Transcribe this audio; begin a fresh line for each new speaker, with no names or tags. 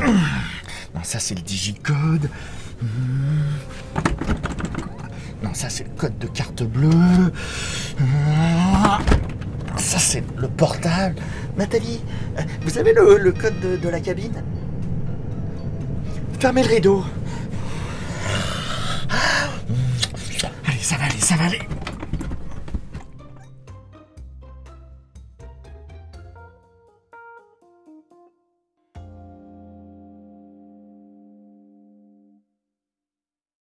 Non, ça c'est le digicode. Hmm. Non, ça c'est le code de carte bleue. Hmm. Ça c'est le portable. Nathalie, euh, vous avez le, le code de, de la cabine? Fermez le rideau. Ah, hmm. Allez, ça va aller, ça va aller.